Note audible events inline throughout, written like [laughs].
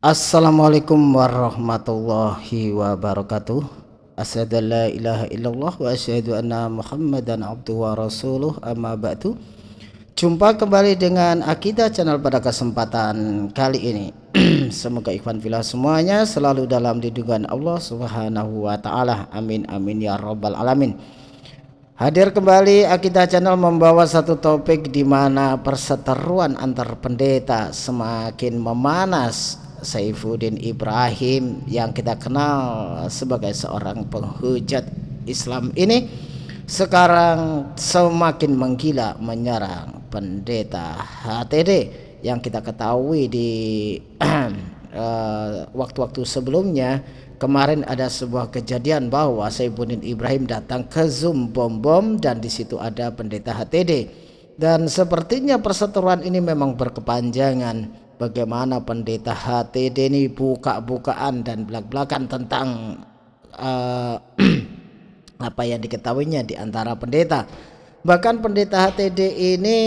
Assalamualaikum warahmatullahi wabarakatuh. Asyadu an la ilaha illallah wa asyadu anna muhammadan abdu wa rasuluh. Amma ba'du. Jumpa kembali dengan Akidah channel pada kesempatan kali ini. [clears throat] Semoga ikhwan filah semuanya selalu dalam lindungan Allah subhanahu wa ta'ala. Amin amin ya rabbal alamin. Hadir kembali Akidah Channel membawa satu topik di mana perseteruan antar pendeta semakin memanas Saifuddin Ibrahim yang kita kenal sebagai seorang penghujat Islam ini sekarang semakin menggila menyerang pendeta HTD yang kita ketahui di [clears throat] eh, waktu-waktu uh, sebelumnya. Kemarin ada sebuah kejadian bahwa Saifuddin Ibrahim datang ke Zoom bom bom dan di situ ada pendeta HTD dan sepertinya perseteruan ini memang berkepanjangan bagaimana pendeta HTD ini buka-bukaan dan belak-belakan tentang uh, [clears throat] apa yang diketahuinya di antara pendeta. Bahkan pendeta HTD ini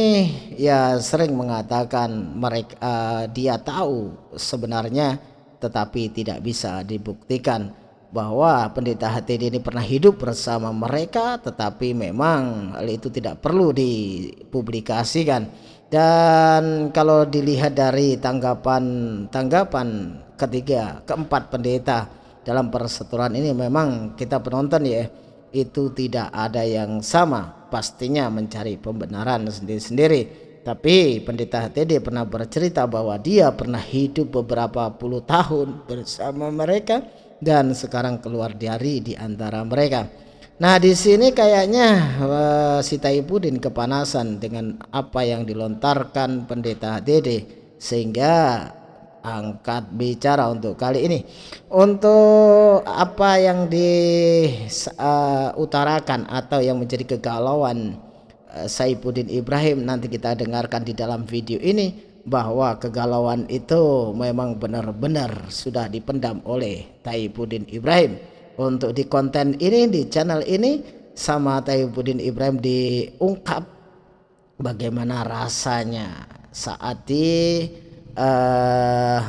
ya sering mengatakan mereka uh, dia tahu sebenarnya tetapi tidak bisa dibuktikan bahwa pendeta HTD ini pernah hidup bersama mereka tetapi memang hal itu tidak perlu dipublikasikan dan kalau dilihat dari tanggapan-tanggapan ketiga, keempat pendeta dalam perseturuan ini memang kita penonton ya itu tidak ada yang sama. Pastinya mencari pembenaran sendiri-sendiri. Tapi pendeta HTD pernah bercerita bahwa dia pernah hidup beberapa puluh tahun bersama mereka dan sekarang keluar dari di antara mereka Nah di sini kayaknya uh, si Taibudin kepanasan dengan apa yang dilontarkan pendeta Dede. Sehingga angkat bicara untuk kali ini. Untuk apa yang diutarakan uh, atau yang menjadi kegalauan uh, Saifuddin Ibrahim nanti kita dengarkan di dalam video ini bahwa kegalauan itu memang benar-benar sudah dipendam oleh Taibuddin Ibrahim untuk di konten ini di channel ini sama Tayyibudin Ibrahim diungkap bagaimana rasanya saat di uh,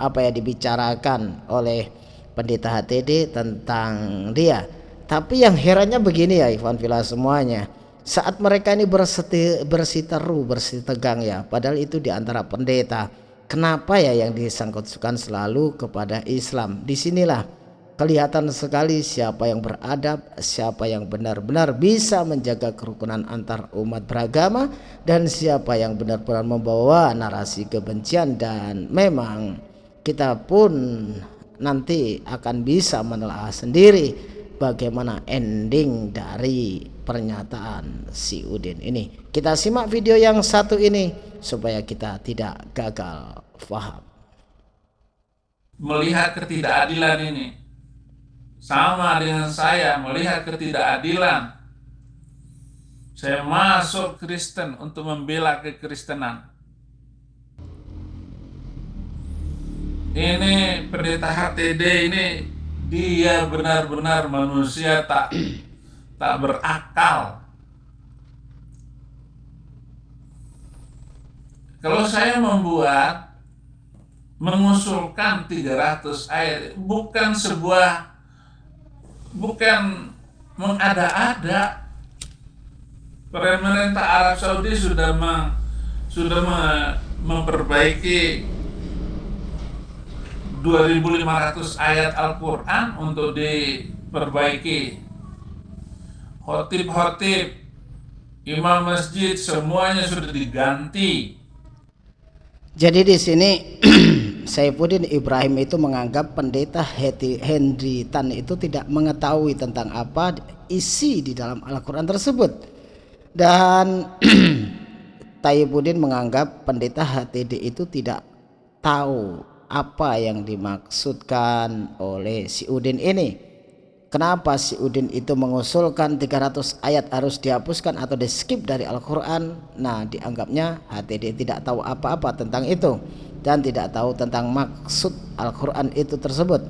apa ya dibicarakan oleh pendeta HTD tentang dia. Tapi yang herannya begini ya Ivan Villa semuanya. Saat mereka ini berseti, bersiteru bersih tegang ya padahal itu di antara pendeta. Kenapa ya yang disangkutkan selalu kepada Islam? Di sinilah kelihatan sekali siapa yang beradab, siapa yang benar-benar bisa menjaga kerukunan antar umat beragama dan siapa yang benar-benar membawa narasi kebencian dan memang kita pun nanti akan bisa menelaah sendiri bagaimana ending dari pernyataan si Udin ini. Kita simak video yang satu ini supaya kita tidak gagal faham. Melihat ketidakadilan ini, sama dengan saya melihat ketidakadilan. Saya masuk Kristen untuk membela kekristenan. Ini pendeta HTD ini dia benar-benar manusia tak tak berakal. Kalau saya membuat mengusulkan 300 ayat bukan sebuah bukan mengada-ada. Pemerintah Arab Saudi sudah meng, sudah me, memperbaiki 2500 ayat Al-Qur'an untuk diperbaiki. Khotib-khotib, imam masjid semuanya sudah diganti. Jadi di sini [clears throat] Saifuddin Ibrahim itu menganggap pendeta Henry Tan itu tidak mengetahui tentang apa isi di dalam Al-Quran tersebut. Dan [clears throat] Taibuddin menganggap pendeta HTD itu tidak tahu apa yang dimaksudkan oleh si Udin ini. Kenapa si Udin itu mengusulkan 300 ayat harus dihapuskan atau di skip dari Al-Quran? Nah dianggapnya HTD tidak tahu apa-apa tentang itu dan tidak tahu tentang maksud Al-Quran itu tersebut.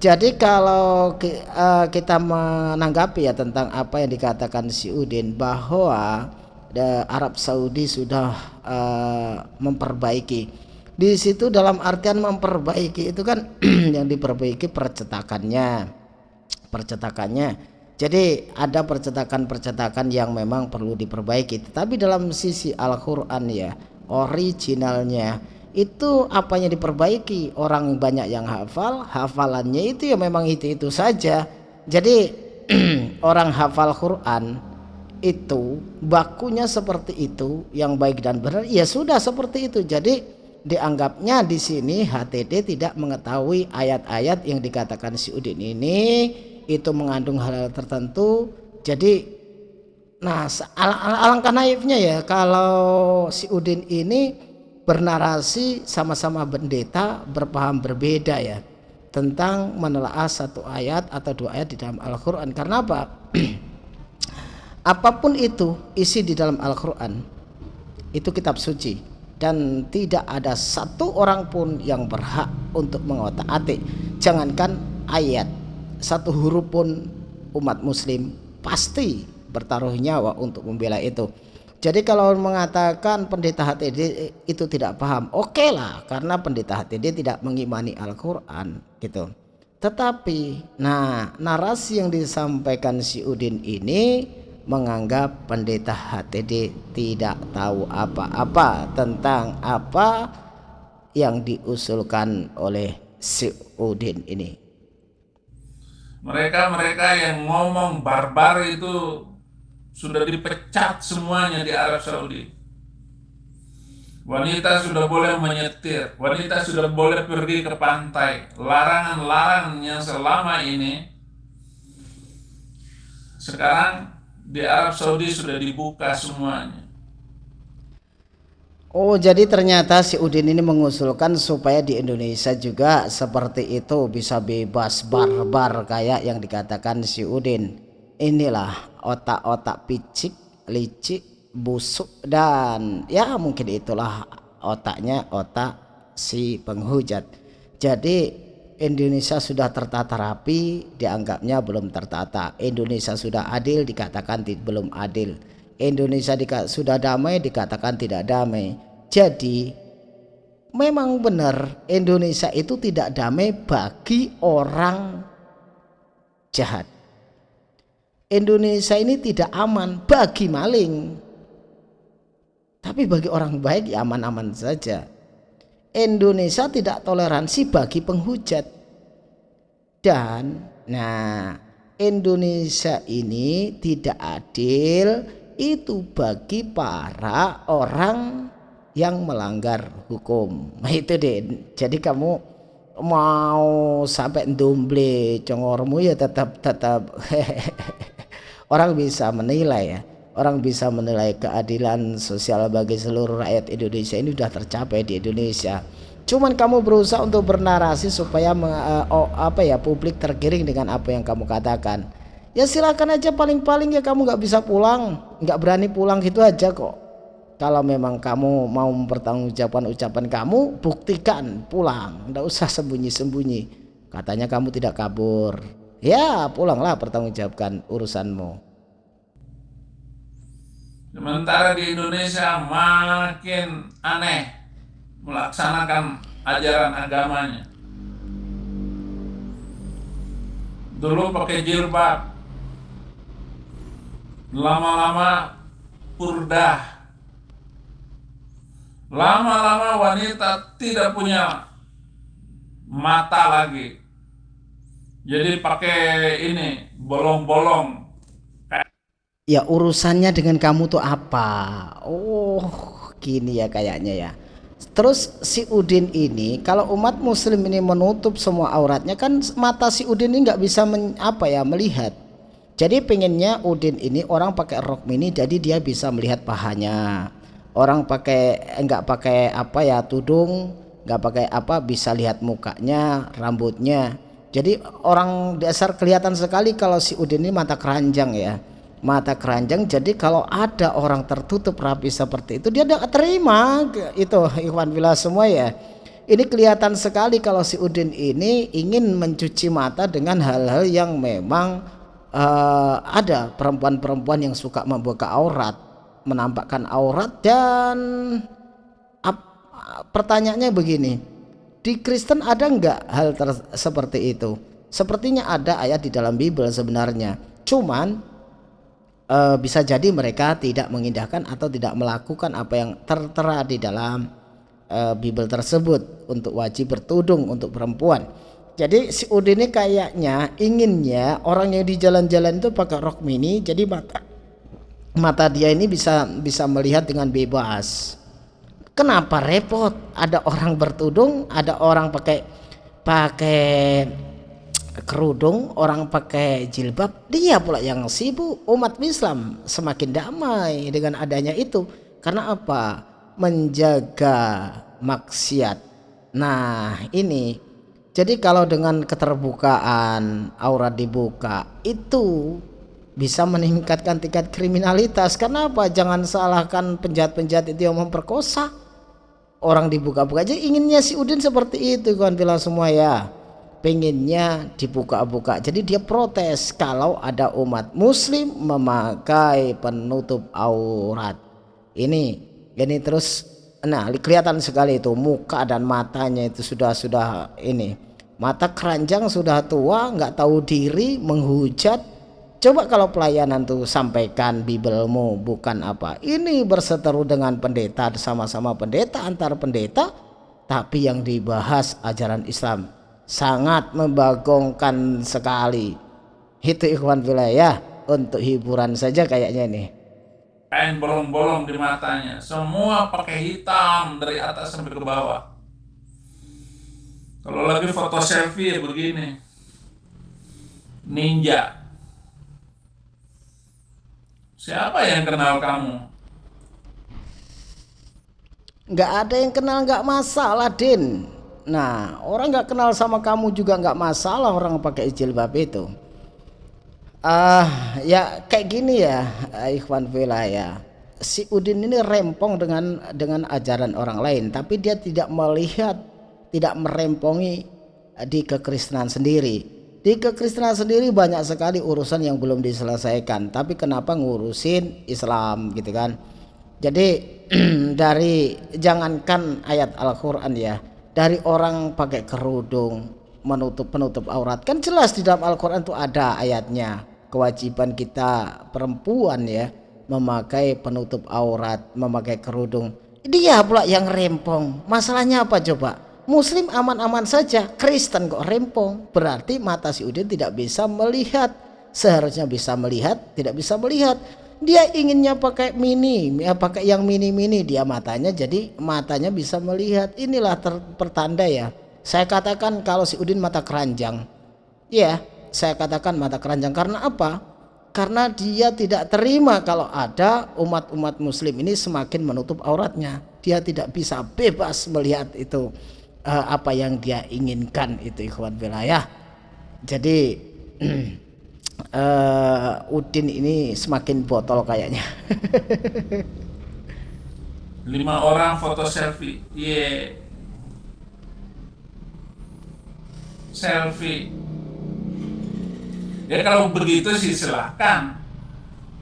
Jadi kalau uh, kita menanggapi ya tentang apa yang dikatakan si Udin bahwa uh, Arab Saudi sudah uh, memperbaiki. Di situ dalam artian memperbaiki itu kan [clears throat] yang diperbaiki percetakannya. Percetakannya. Jadi ada percetakan-percetakan yang memang perlu diperbaiki. Tetapi dalam sisi Al-Quran ya originalnya itu apanya diperbaiki? Orang banyak yang hafal hafalannya itu ya memang itu-itu saja. Jadi [clears throat] orang hafal Quran itu bakunya seperti itu yang baik dan benar ya sudah seperti itu. Jadi dianggapnya di sini HTD tidak mengetahui ayat-ayat yang dikatakan si Udin ini. Itu mengandung hal-hal tertentu. Jadi nah al al alangkah naifnya ya kalau si Udin ini bernarasi sama-sama pendeta berpaham berbeda ya tentang menelaah satu ayat atau dua ayat di dalam Al-Quran. Karena apa? [clears throat] Apa pun itu isi di dalam Al-Quran itu kitab suci. Dan tidak ada satu orang pun yang berhak untuk mengotak atik jangankan ayat satu huruf pun umat muslim pasti bertaruh nyawa untuk membela itu jadi kalau mengatakan pendeta HTD itu tidak paham oke okay lah karena pendeta HTD tidak mengimani Al-Quran gitu tetapi nah narasi yang disampaikan si Udin ini menganggap pendeta HTD tidak tahu apa-apa tentang apa yang diusulkan oleh si Udin ini. Mereka-mereka yang ngomong barbar itu sudah dipecat semuanya di Arab Saudi. Wanita sudah boleh menyetir, wanita sudah boleh pergi ke pantai. Larangan-larangan yang selama ini sekarang di Arab Saudi sudah dibuka semuanya. Oh jadi ternyata si Udin ini mengusulkan supaya di Indonesia juga seperti itu bisa bebas barbar kayak yang dikatakan si Udin. Inilah otak-otak picik, licik, busuk dan ya mungkin itulah otaknya otak si penghujat. Jadi Indonesia sudah tertata rapi dianggapnya belum tertata. Indonesia sudah adil dikatakan belum adil. Indonesia sudah damai dikatakan tidak damai. Jadi memang benar Indonesia itu tidak damai bagi orang jahat Indonesia ini tidak aman bagi maling. Tapi bagi orang baik ya aman-aman saja. Indonesia tidak toleransi bagi penghujat. Dan nah Indonesia ini tidak adil itu bagi para orang yang melanggar hukum. Nah, itu deh. Jadi kamu mau sampai domble congormu ya tetap tetap [laughs] orang bisa menilai ya. Orang bisa menilai keadilan sosial bagi seluruh rakyat Indonesia ini sudah tercapai di Indonesia. Cuman kamu berusaha untuk bernarasi supaya uh, oh, apa ya publik tergiring dengan apa yang kamu katakan. Ya silakan aja paling-paling ya kamu nggak bisa pulang. Nggak berani pulang gitu aja kok. Kalau memang kamu mau mempertanggungjawabkan ucapan kamu buktikan pulang. Nggak usah sembunyi-sembunyi. Katanya kamu tidak kabur ya pulanglah pertanggungjawabkan urusanmu Sementara di Indonesia makin aneh melaksanakan ajaran agamanya. Dulu pakai jilbab, lama-lama purdah, lama-lama wanita tidak punya mata lagi. Jadi pakai ini bolong-bolong. Ya urusannya dengan kamu tuh apa? Oh gini ya kayaknya ya. Terus si Udin ini kalau umat muslim ini menutup semua auratnya kan mata si Udin ini nggak bisa men, apa ya melihat. Jadi pengennya Udin ini orang pakai rok mini jadi dia bisa melihat pahanya. Orang pakai enggak pakai apa ya tudung nggak pakai apa bisa lihat mukanya rambutnya jadi orang dasar kelihatan sekali kalau si Udin ini mata keranjang ya. Mata keranjang jadi kalau ada orang tertutup rapi seperti itu dia tidak terima itu Ikhwan Bila semua ya. Ini kelihatan sekali kalau si Udin ini ingin mencuci mata dengan hal-hal yang memang uh, ada perempuan-perempuan yang suka membuka aurat menampakkan aurat dan ap, pertanyaannya begini di Kristen ada nggak hal seperti itu? Sepertinya ada ayat di dalam Bible sebenarnya. Cuman e, bisa jadi mereka tidak mengindahkan atau tidak melakukan apa yang tertera di dalam e, Bible tersebut untuk wajib bertudung untuk perempuan. Jadi si Udin ini kayaknya inginnya orang yang di jalan-jalan itu pakai rok mini jadi mata mata dia ini bisa bisa melihat dengan bebas kenapa repot ada orang bertudung ada orang pakai pakai kerudung, orang pakai jilbab, dia pula yang sibuk. Umat Islam semakin damai dengan adanya itu. Karena apa? Menjaga maksiat. Nah, ini jadi kalau dengan keterbukaan aurat dibuka itu bisa meningkatkan tingkat kriminalitas. Kenapa? Jangan salahkan penjahat-penjahat itu yang memperkosa. Orang dibuka-buka aja inginnya si Udin seperti itu kawan bilang semua ya pengennya dibuka-buka jadi dia protes kalau ada umat muslim memakai penutup aurat ini ini terus nah kelihatan sekali itu muka dan matanya itu sudah sudah ini mata keranjang sudah tua nggak tahu diri menghujat coba kalau pelayanan tuh sampaikan bibelmu bukan apa ini berseteru dengan pendeta sama-sama pendeta antar pendeta tapi yang dibahas ajaran Islam sangat membagongkan sekali. Itu ikhwan wilayah untuk hiburan saja kayaknya nih kain bolong-bolong di matanya semua pakai hitam dari atas sampai ke bawah. Kalau lagi foto selfie ya begini ninja siapa yang kenal kamu nggak ada yang kenal nggak masalah Din Nah, orang nggak kenal sama kamu juga nggak masalah orang pakai jilbab itu. Ah, uh, ya kayak gini ya, Ikhwan ya. Si Udin ini rempong dengan dengan ajaran orang lain, tapi dia tidak melihat, tidak merempongi di kekristenan sendiri. Di kekristenan sendiri banyak sekali urusan yang belum diselesaikan, tapi kenapa ngurusin Islam gitu kan? Jadi [clears throat] dari jangankan ayat Al-Qur'an ya, dari orang pakai kerudung menutup penutup aurat kan jelas di dalam Al-Quran itu ada ayatnya. Kewajiban kita perempuan ya memakai penutup aurat memakai kerudung. Dia pula yang rempong. Masalahnya apa coba muslim aman-aman saja Kristen kok rempong. Berarti mata si Udin tidak bisa melihat. Seharusnya bisa melihat tidak bisa melihat. Dia inginnya pakai mini ya pakai yang mini mini dia matanya jadi matanya bisa melihat. Inilah pertanda ya. Saya katakan kalau si Udin mata keranjang. Ya saya katakan mata keranjang. Karena apa? Karena dia tidak terima kalau ada umat-umat muslim ini semakin menutup auratnya. Dia tidak bisa bebas melihat itu uh, apa yang dia inginkan itu ikhwan wilayah jadi uh, [clears throat] Udin ini semakin botol kayaknya. [laughs] Lima orang foto selfie, iya. Yeah. Selfie. Ya kalau begitu sih silahkan,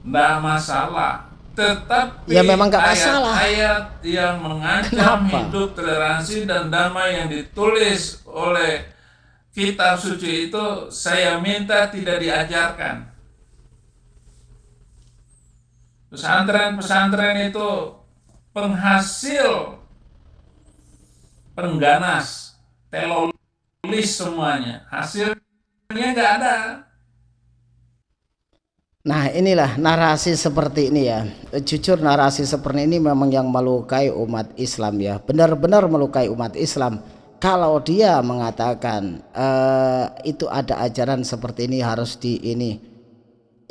nggak masalah. Tetapi ya memang nggak masalah. Ayat yang mengancam Kenapa? hidup toleransi dan damai yang ditulis oleh kitab suci itu saya minta tidak diajarkan. Pesantren-pesantren itu penghasil pengganas, telolis semuanya. Hasilnya nggak ada. Nah inilah narasi seperti ini ya. Jujur narasi seperti ini memang yang melukai umat Islam ya. Benar-benar melukai umat Islam. Kalau dia mengatakan uh, itu ada ajaran seperti ini harus di ini.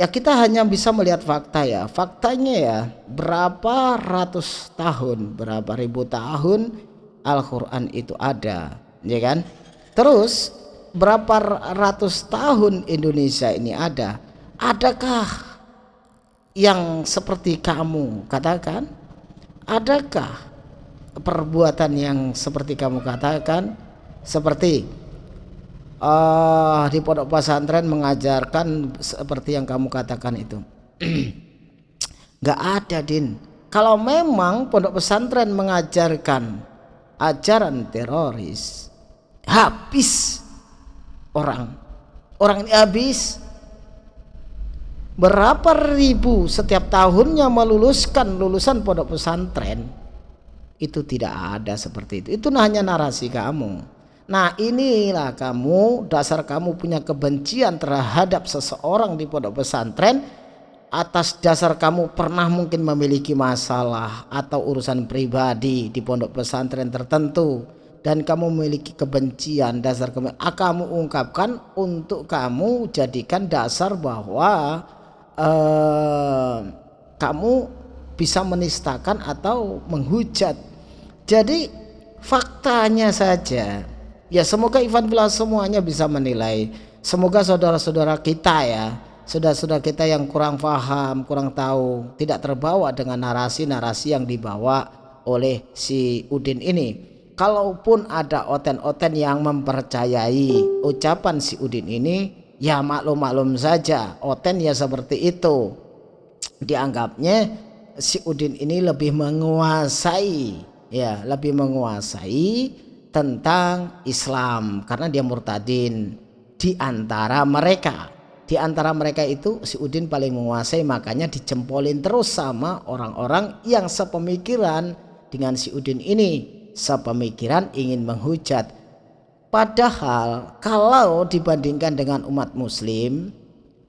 Ya kita hanya bisa melihat fakta ya. Faktanya ya berapa ratus tahun berapa ribu tahun Al-Quran itu ada ya kan? Terus berapa ratus tahun Indonesia ini ada adakah yang seperti kamu katakan? Adakah perbuatan yang seperti kamu katakan? Seperti uh, di pondok pesantren mengajarkan seperti yang kamu katakan itu. [clears throat] Nggak ada din. Kalau memang pondok pesantren mengajarkan ajaran teroris habis orang. Orang ini habis berapa ribu setiap tahunnya meluluskan lulusan pondok pesantren? Itu tidak ada seperti itu. Itu hanya narasi kamu. Nah inilah kamu dasar kamu punya kebencian terhadap seseorang di pondok pesantren. Atas dasar kamu pernah mungkin memiliki masalah atau urusan pribadi di pondok pesantren tertentu. Dan kamu memiliki kebencian dasar kamu, ah, kamu ungkapkan untuk kamu jadikan dasar bahwa kamu bisa menistakan atau menghujat. Jadi faktanya saja ya semoga Ivan Villa semuanya bisa menilai. Semoga saudara-saudara kita ya, saudara-saudara kita yang kurang paham, kurang tahu, tidak terbawa dengan narasi-narasi yang dibawa oleh si Udin ini. Kalaupun ada oten-oten yang mempercayai ucapan si Udin ini, ya maklum-maklum saja. Oten ya seperti itu. Dianggapnya si Udin ini lebih menguasai ya lebih menguasai tentang Islam karena dia murtadin di antara mereka. Di antara mereka itu si Udin paling menguasai makanya dicempolin terus sama orang-orang yang sepemikiran dengan si Udin ini. Sepemikiran ingin menghujat Padahal kalau dibandingkan dengan umat muslim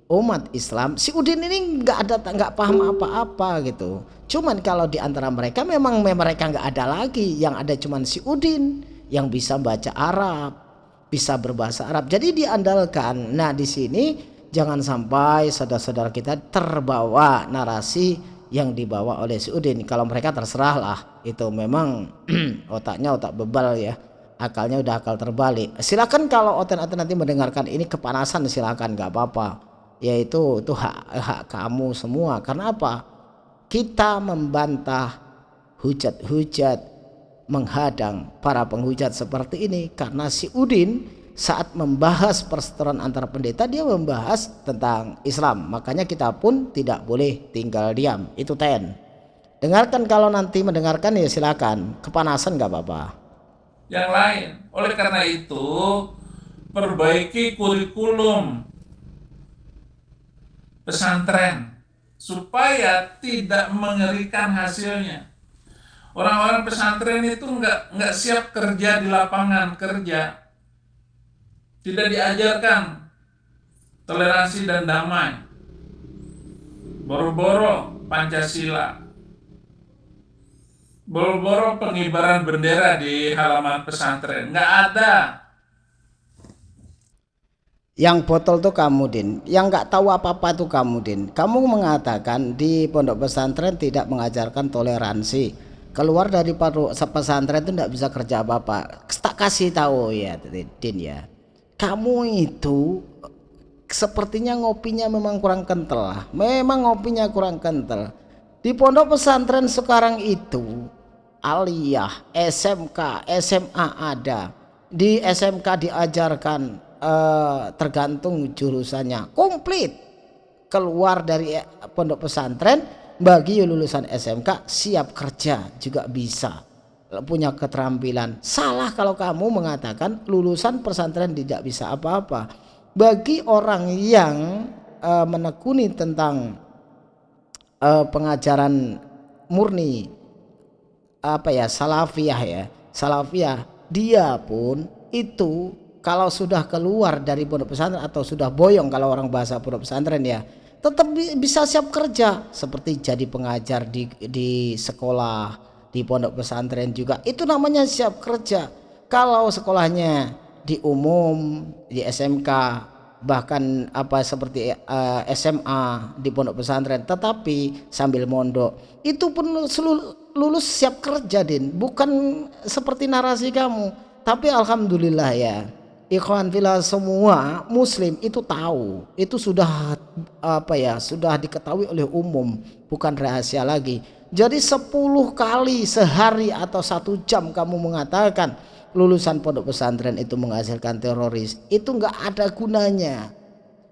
umat Islam si Udin ini nggak ada nggak paham apa-apa gitu. Cuman kalau di antara mereka memang mereka nggak ada lagi. Yang ada cuman si Udin yang bisa baca Arab bisa berbahasa Arab. Jadi diandalkan. Nah di sini jangan sampai saudara-saudara kita terbawa narasi yang dibawa oleh si Udin. Kalau mereka terserah lah itu memang [clears throat] otaknya otak bebal ya akalnya udah akal terbalik. Silakan kalau oten-oten nanti mendengarkan ini kepanasan silakan nggak apa-apa. Yaitu itu hak, hak kamu semua. Karena apa? Kita membantah hujat-hujat menghadang para penghujat seperti ini karena si Udin saat membahas perseteruan antara pendeta dia membahas tentang Islam. Makanya kita pun tidak boleh tinggal diam. Itu ten. Dengarkan kalau nanti mendengarkan ya silakan. Kepanasan nggak apa-apa yang lain. Oleh karena itu, perbaiki kurikulum pesantren supaya tidak mengerikan hasilnya. Orang-orang pesantren itu nggak nggak siap kerja di lapangan kerja, tidak diajarkan toleransi dan damai, boro-boro Pancasila, boro-boro pengibaran bendera di halaman pesantren. Nggak ada. Yang botol tuh kamu din. Yang nggak tahu apa-apa tuh kamu din. Kamu mengatakan di pondok pesantren tidak mengajarkan toleransi. Keluar dari pesantren itu tidak bisa kerja apa-apa. Tak kasih tahu ya din ya. Kamu itu sepertinya ngopinya memang kurang kental lah. Memang ngopinya kurang kental. Di pondok pesantren sekarang itu aliyah, SMK, SMA ada. Di SMK diajarkan eh, tergantung jurusannya. Komplit. Keluar dari eh, pondok pesantren bagi lulusan SMK siap kerja juga bisa punya keterampilan salah kalau kamu mengatakan lulusan pesantren tidak bisa apa-apa bagi orang yang uh, menekuni tentang uh, pengajaran murni apa ya salafiyah ya. Salafiyah dia pun itu kalau sudah keluar dari pondok pesantren atau sudah boyong kalau orang bahasa pondok pesantren ya tetap bisa siap kerja. Seperti jadi pengajar di di sekolah di pondok pesantren juga. Itu namanya siap kerja. Kalau sekolahnya di umum di SMK bahkan apa seperti uh, eh, SMA di pondok pesantren tetapi sambil mondok. Itu pun lulus siap kerja din. Bukan seperti narasi kamu. Tapi alhamdulillah ya ikhwan villa semua muslim itu tahu. Itu sudah apa ya sudah diketahui oleh umum bukan rahasia lagi. Jadi 10 kali sehari atau satu jam kamu mengatakan lulusan pondok pesantren itu menghasilkan teroris itu enggak ada gunanya.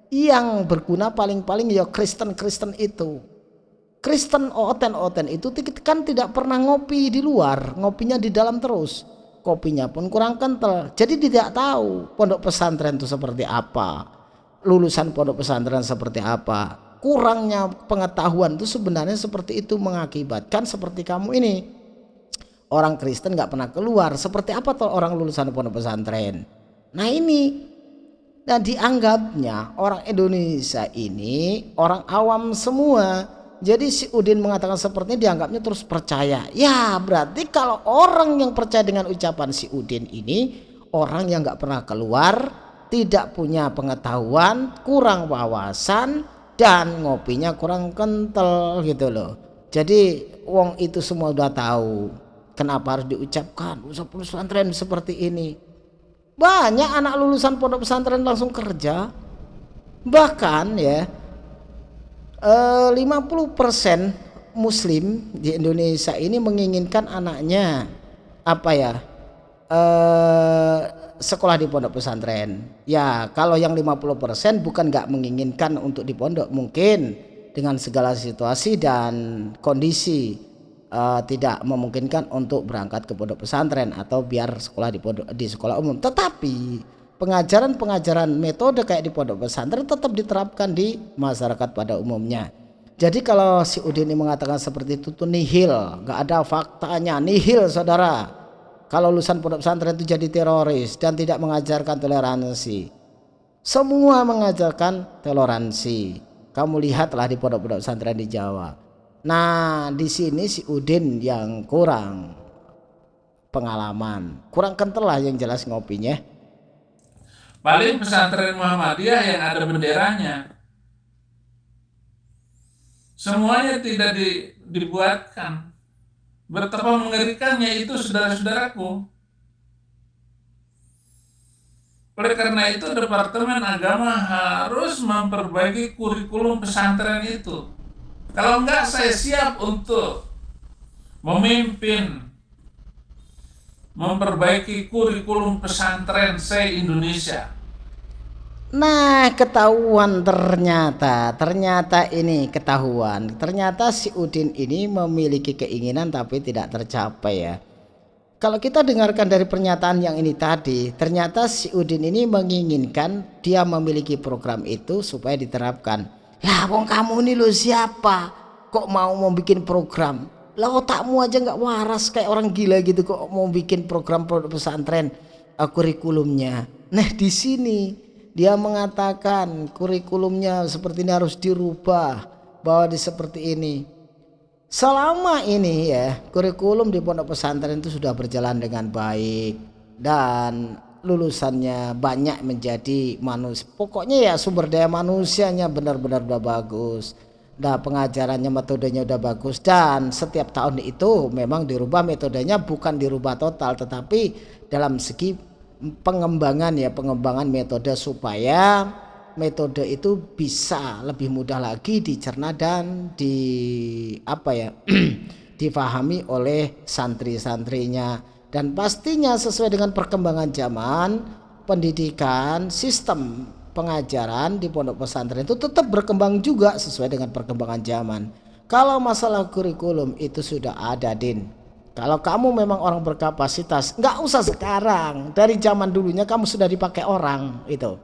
Yang berguna paling-paling ya Kristen-Kristen itu. Kristen oten-oten itu kan tidak pernah ngopi di luar, ngopinya di dalam terus. kopinya pun kurang kental. Jadi tidak tahu pondok pesantren itu seperti apa lulusan pondok pesantren seperti apa. Kurangnya pengetahuan itu sebenarnya seperti itu mengakibatkan seperti kamu ini orang Kristen nggak pernah keluar. Seperti apa tuh orang lulusan pondok pesantren? Nah ini. Dan dianggapnya orang Indonesia ini orang awam semua. Jadi si Udin mengatakan seperti ini dianggapnya terus percaya. Ya berarti kalau orang yang percaya dengan ucapan si Udin ini orang yang nggak pernah keluar, tidak punya pengetahuan, kurang wawasan dan ngopinya kurang kental gitu loh. Jadi wong itu semua udah tahu kenapa harus diucapkan usaha pesantren seperti ini. Banyak anak lulusan pondok pesantren langsung kerja. Bahkan ya 50% eh, muslim di Indonesia ini menginginkan anaknya apa ya eh, sekolah di pondok pesantren ya kalau yang 50% bukan nggak menginginkan untuk di pondok mungkin dengan segala situasi dan kondisi uh, tidak memungkinkan untuk berangkat ke pondok pesantren atau biar sekolah di pondok di sekolah umum tetapi pengajaran-pengajaran metode kayak di pondok pesantren tetap diterapkan di masyarakat pada umumnya. Jadi kalau si Udin ini mengatakan seperti itu tuh nihil, nggak ada faktanya, nihil saudara. Kalau lulusan pondok pesantren itu jadi teroris dan tidak mengajarkan toleransi. Semua mengajarkan toleransi. Kamu lihatlah di pondok-pondok pesantren di Jawa. Nah, di sini si Udin yang kurang pengalaman, kurang kental lah yang jelas ngopinya Paling pesantren Muhammadiyah yang ada benderanya. Semuanya tidak di, dibuatkan. Betapa mengerikannya itu saudara-saudaraku. Oleh karena itu Departemen Agama harus memperbaiki kurikulum pesantren itu. Kalau enggak saya siap untuk memimpin memperbaiki kurikulum pesantren se-Indonesia. Nah ketahuan ternyata Ternyata ini ketahuan. Ternyata si Udin ini memiliki keinginan tapi tidak tercapai ya. Kalau kita dengarkan dari pernyataan yang ini tadi Ternyata si Udin ini menginginkan Dia memiliki program itu supaya diterapkan Ya wong kamu ini lo siapa? Kok mau mau bikin program? Lah otakmu aja nggak waras kayak orang gila gitu kok mau bikin program produk pesantren uh, kurikulumnya. Nah di sini dia mengatakan kurikulumnya seperti ini harus dirubah bahwa di seperti ini. Selama ini ya kurikulum di pondok pesantren itu sudah berjalan dengan baik dan lulusannya banyak menjadi manusia pokoknya ya sumber daya manusianya benar-benar udah bagus Nah pengajarannya metodenya udah bagus dan setiap tahun itu memang dirubah metodenya bukan dirubah total tetapi dalam segi pengembangan ya pengembangan metode supaya metode itu bisa lebih mudah lagi dicerna dan di apa ya [clears throat] difahami oleh santri-santrinya dan pastinya sesuai dengan perkembangan zaman pendidikan sistem pengajaran di pondok pesantren itu tetap berkembang juga sesuai dengan perkembangan zaman. Kalau masalah kurikulum itu sudah ada, Din. Kalau kamu memang orang berkapasitas, nggak usah sekarang. Dari zaman dulunya kamu sudah dipakai orang itu.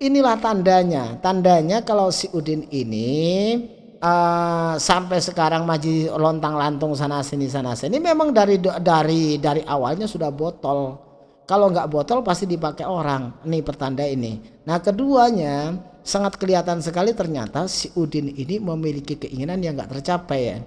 Inilah tandanya. Tandanya kalau si Udin ini uh, sampai sekarang maji lontang lantung sana sini sana sini memang dari dari dari awalnya sudah botol kalau nggak botol pasti dipakai orang. Nih pertanda ini. Nah keduanya sangat kelihatan sekali ternyata si Udin ini memiliki keinginan yang nggak tercapai ya.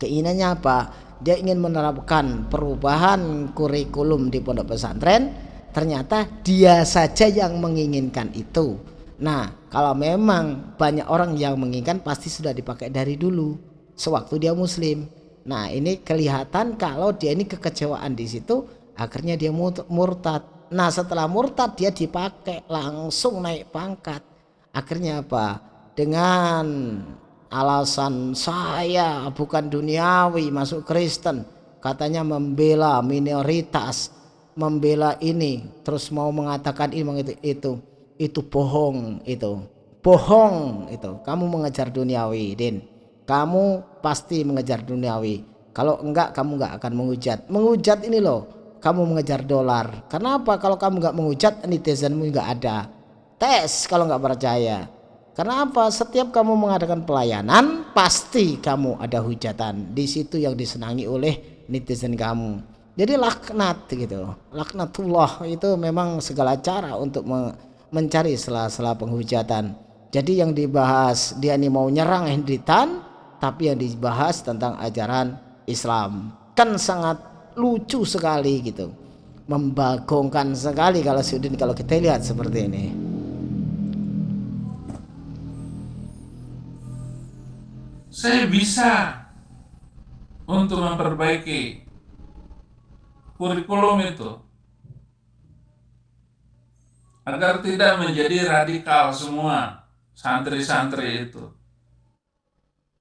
Keinginannya apa? Dia ingin menerapkan perubahan kurikulum di pondok pesantren. Ternyata dia saja yang menginginkan itu. Nah kalau memang banyak orang yang menginginkan pasti sudah dipakai dari dulu. Sewaktu dia muslim. Nah ini kelihatan kalau dia ini kekecewaan di situ akhirnya dia murtad nah setelah murtad dia dipakai langsung naik pangkat akhirnya apa dengan alasan saya bukan duniawi masuk Kristen katanya membela minoritas membela ini terus mau mengatakan ini itu itu itu bohong itu bohong itu kamu mengejar duniawi din kamu pasti mengejar duniawi kalau enggak kamu enggak akan menghujat menghujat ini loh kamu mengejar dolar. Kenapa? Kalau kamu nggak menghujat netizenmu nggak ada. Tes kalau nggak percaya. Karena apa? Setiap kamu mengadakan pelayanan, pasti kamu ada hujatan. Di situ yang disenangi oleh netizen kamu. Jadi laknat gitu. Laknatullah itu memang segala cara untuk mencari sela-sela penghujatan. Jadi yang dibahas dia ini mau nyerang Hendritan, tapi yang dibahas tentang ajaran Islam. Kan sangat lucu sekali gitu. Membagongkan sekali kalau Sudin kalau kita lihat seperti ini. saya bisa untuk memperbaiki kurikulum itu agar tidak menjadi radikal semua santri-santri itu.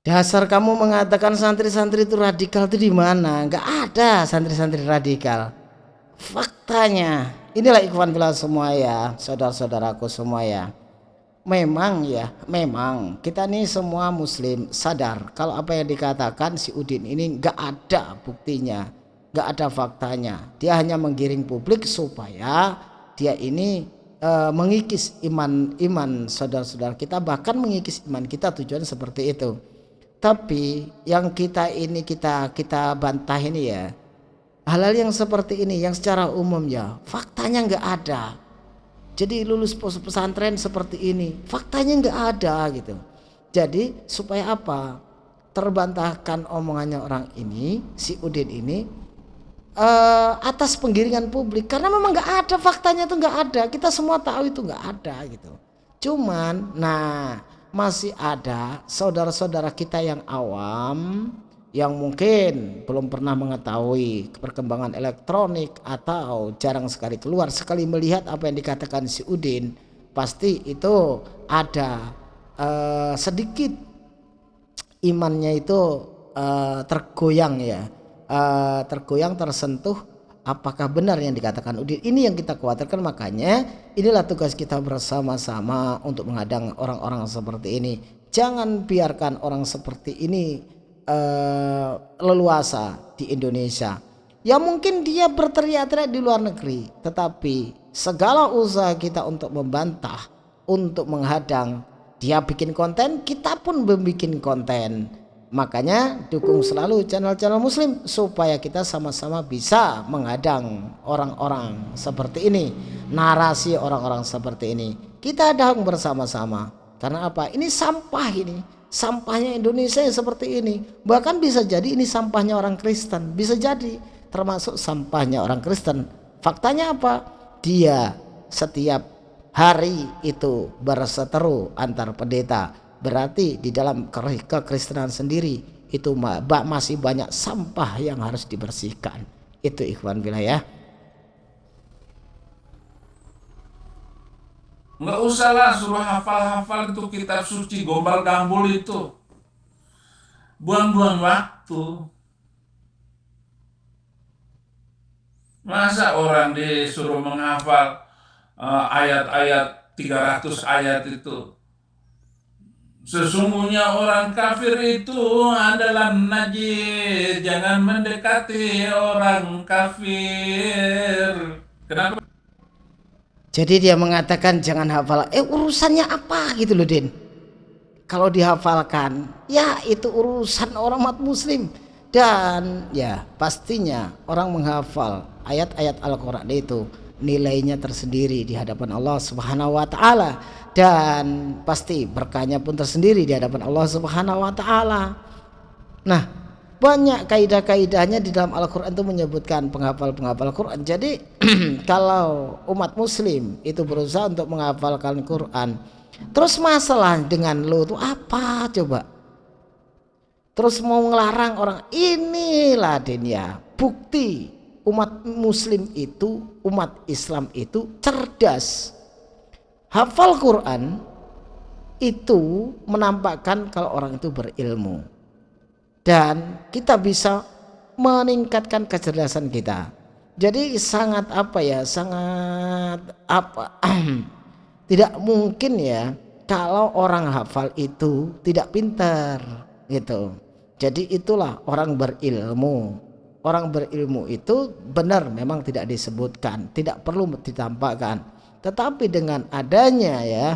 Dasar kamu mengatakan santri-santri itu radikal itu di mana? Enggak ada santri-santri radikal. Faktanya, inilah ikhwan bila semua ya, saudara-saudaraku semua ya memang ya memang kita nih semua muslim sadar kalau apa yang dikatakan si Udin ini nggak ada buktinya nggak ada faktanya dia hanya menggiring publik supaya dia ini e, mengikis iman iman saudara-saudara kita bahkan mengikis iman kita tujuan seperti itu. Tapi yang kita ini kita kita bantah ini ya hal-hal yang seperti ini yang secara umum ya faktanya nggak ada. Jadi lulus pesantren seperti ini faktanya nggak ada gitu. Jadi supaya apa? Terbantahkan omongannya orang ini si Udin ini uh, atas penggiringan publik. Karena memang nggak ada faktanya itu nggak ada. Kita semua tahu itu nggak ada gitu. Cuman nah masih ada saudara-saudara kita yang awam yang mungkin belum pernah mengetahui perkembangan elektronik atau jarang sekali keluar. Sekali melihat apa yang dikatakan si Udin pasti itu ada uh, sedikit imannya itu uh, tergoyang ya uh, tergoyang tersentuh apakah benar yang dikatakan Udin? Ini yang kita khawatirkan makanya inilah tugas kita bersama-sama untuk menghadang orang-orang seperti ini. Jangan biarkan orang seperti ini uh, leluasa di Indonesia. Ya mungkin dia berteriak-teriak di luar negeri tetapi segala usaha kita untuk membantah untuk menghadang dia bikin konten kita pun membuat konten makanya dukung selalu channel-channel muslim supaya kita sama-sama bisa menghadang orang-orang seperti ini narasi orang-orang seperti ini. Kita hadang bersama-sama. Karena apa? Ini sampah ini. Sampahnya Indonesia seperti ini. Bahkan bisa jadi ini sampahnya orang Kristen. Bisa jadi. Termasuk sampahnya orang Kristen. Faktanya apa? Dia setiap hari itu berseteru antar pendeta berarti di dalam kekristenan sendiri itu masih banyak sampah yang harus dibersihkan itu ikhwan wilayah Nggak usah lah suruh hafal-hafal itu kitab suci gombal gambul itu. Buang-buang waktu. Masa orang disuruh menghafal uh, ayat-ayat uh, 300 ayat itu. Sesungguhnya orang kafir itu adalah najis. Jangan mendekati orang kafir. Kenapa? Jadi dia mengatakan jangan hafal. Eh urusannya apa gitu loh Din. Kalau dihafalkan ya itu urusan orang umat muslim. Dan ya pastinya orang menghafal ayat-ayat Al-Quran itu nilainya tersendiri di hadapan Allah Subhanahu wa taala dan pasti berkahnya pun tersendiri di hadapan Allah Subhanahu wa taala. Nah, banyak kaidah-kaidahnya di dalam Al-Quran itu menyebutkan penghafal-penghafal Quran jadi [clears throat] kalau umat muslim itu berusaha untuk menghafalkan Quran terus masalah dengan lo itu apa coba terus mau ngelarang orang inilah dunia bukti umat muslim itu umat Islam itu cerdas hafal Quran itu menampakkan kalau orang itu berilmu dan kita bisa meningkatkan kecerdasan kita. Jadi sangat apa ya, sangat apa [clears throat] tidak mungkin ya kalau orang hafal itu tidak pintar gitu. Jadi itulah orang berilmu. Orang berilmu itu benar memang tidak disebutkan, tidak perlu ditampakkan. Tetapi dengan adanya ya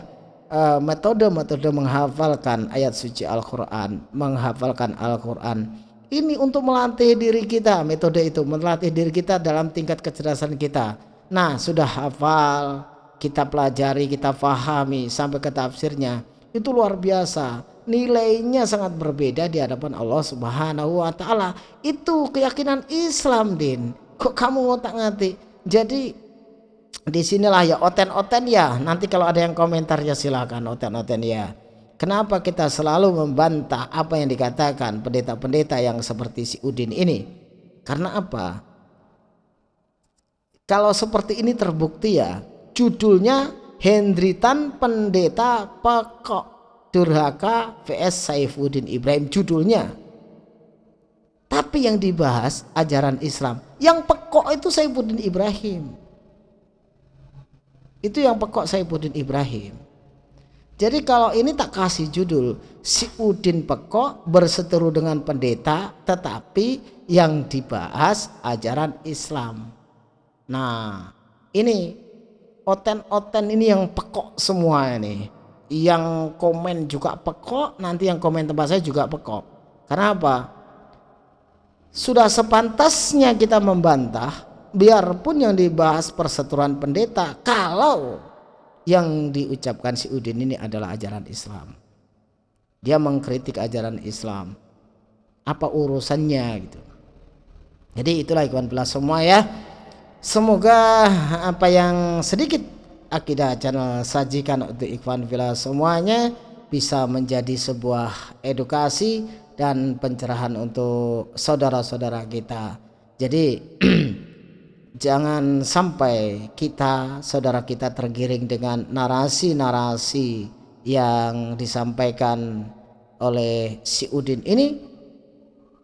eh, metode-metode menghafalkan ayat suci Al-Qur'an, menghafalkan Al-Qur'an ini untuk melatih diri kita, metode itu melatih diri kita dalam tingkat kecerdasan kita. Nah, sudah hafal, kita pelajari, kita fahami sampai ke tafsirnya. Itu luar biasa nilainya sangat berbeda di hadapan Allah Subhanahu wa taala. Itu keyakinan Islam, Din. Kok kamu ngotak ngatik? Jadi di sinilah ya oten-oten ya. Nanti kalau ada yang komentar ya silakan oten-oten ya. Kenapa kita selalu membantah apa yang dikatakan pendeta-pendeta yang seperti si Udin ini? Karena apa? Kalau seperti ini terbukti ya, judulnya Hendritan Pendeta Pekok Durhaka vs Saifuddin Ibrahim judulnya. Tapi yang dibahas ajaran Islam yang pekok itu Saifuddin Ibrahim. Itu yang pekok Saifuddin Ibrahim. Jadi kalau ini tak kasih judul si Udin pekok berseteru dengan pendeta tetapi yang dibahas ajaran Islam. Nah ini oten-oten ini yang pekok semua ini yang komen juga pekok nanti yang komen tempat saya juga pekok. Karena apa? Sudah sepantasnya kita membantah biarpun yang dibahas perseturuan pendeta kalau yang diucapkan si Udin ini adalah ajaran Islam. Dia mengkritik ajaran Islam. Apa urusannya gitu. Jadi itulah ikhwan bila semua ya. Semoga apa yang sedikit akidah channel sajikan untuk Ikhwan Villa semuanya bisa menjadi sebuah edukasi dan pencerahan untuk saudara-saudara kita. Jadi [clears throat] jangan sampai kita saudara kita tergiring dengan narasi-narasi yang disampaikan oleh si Udin ini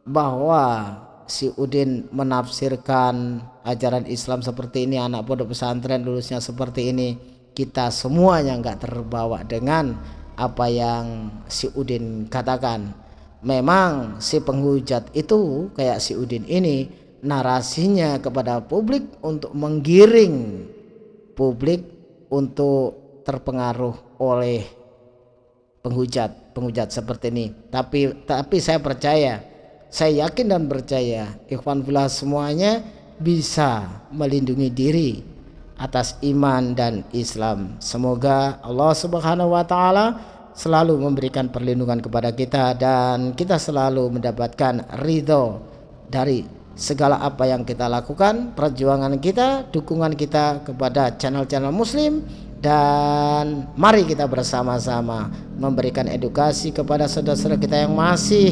bahwa si Udin menafsirkan ajaran Islam seperti ini anak pondok pesantren lulusnya seperti ini kita semuanya nggak terbawa dengan apa yang si Udin katakan. Memang si penghujat itu kayak si Udin ini narasinya kepada publik untuk menggiring publik untuk terpengaruh oleh penghujat penghujat seperti ini. Tapi tapi saya percaya saya yakin dan percaya ikhwan fillah semuanya bisa melindungi diri atas iman dan Islam. Semoga Allah Subhanahu wa taala selalu memberikan perlindungan kepada kita dan kita selalu mendapatkan ridho dari segala apa yang kita lakukan, perjuangan kita, dukungan kita kepada channel-channel muslim dan mari kita bersama-sama memberikan edukasi kepada saudara-saudara kita yang masih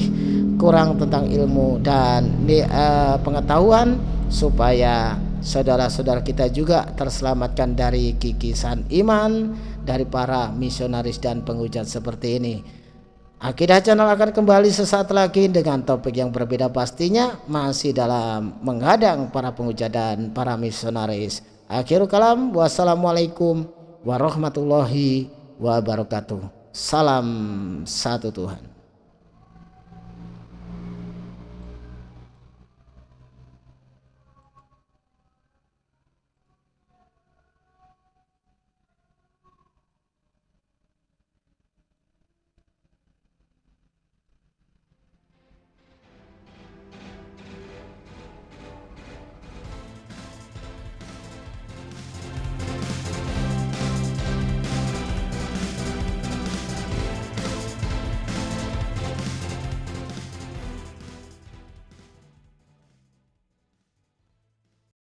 kurang tentang ilmu dan uh, pengetahuan supaya saudara-saudara kita juga terselamatkan dari kikisan iman dari para misionaris dan penghujat seperti ini. Akidah channel akan kembali sesaat lagi dengan topik yang berbeda pastinya masih dalam menghadang para penghujat dan para misionaris. Akhirul kalam wassalamualaikum warahmatullahi wabarakatuh. Salam satu Tuhan.